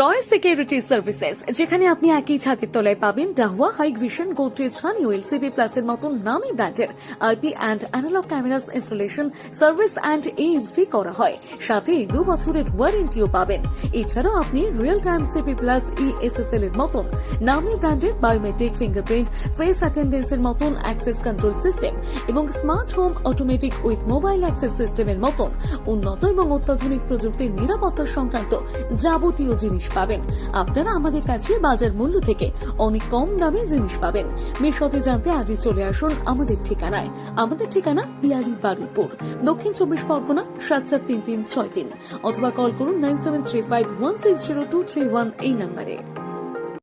রয় security services যেখানে আপনি একই ছাদের তলায় পাবেন Dahua Hikvision Godrej CB প্লাসের মতন নামি ব্র্যান্ডের IP and analog cameras installation service and AMC করা হয়। সাথে দু বছরের ওয়ারেন্টিও পাবেন। এছাড়াও আপনি real time CP plus ESSL এর মতন নামি ব্র্যান্ডের বায়োমেট্রিক ফিঙ্গারপ্রিন্ট ফেস অ্যাটেন্ডেন্সের মতন অ্যাক্সেস কন্ট্রোল সিস্টেম এবং smart home automatic with mobile access সিস্টেমের মতন উন্নত এবং অত্যাধুনিক প্রযুক্তির নিরাপত্তা সংক্রান্ত যাবতীয় জিনিস পাবেন। আপনারা আমাদের কাছে বাজার মূল্য থেকে অনেক কম দামে জিনিস পাবেন। বিশদে জানতে আজই চলে আসুন আমাদের ঠিকানায়। আমাদের ঠিকানা বিয়ারি বারুইপুর, দক্ষিণ চব্বিশ পরগনা সাত চার তিন তিন ছয় তিন, অথবা কল করুন nine seven three five one six zero two three one এই নম্বরে।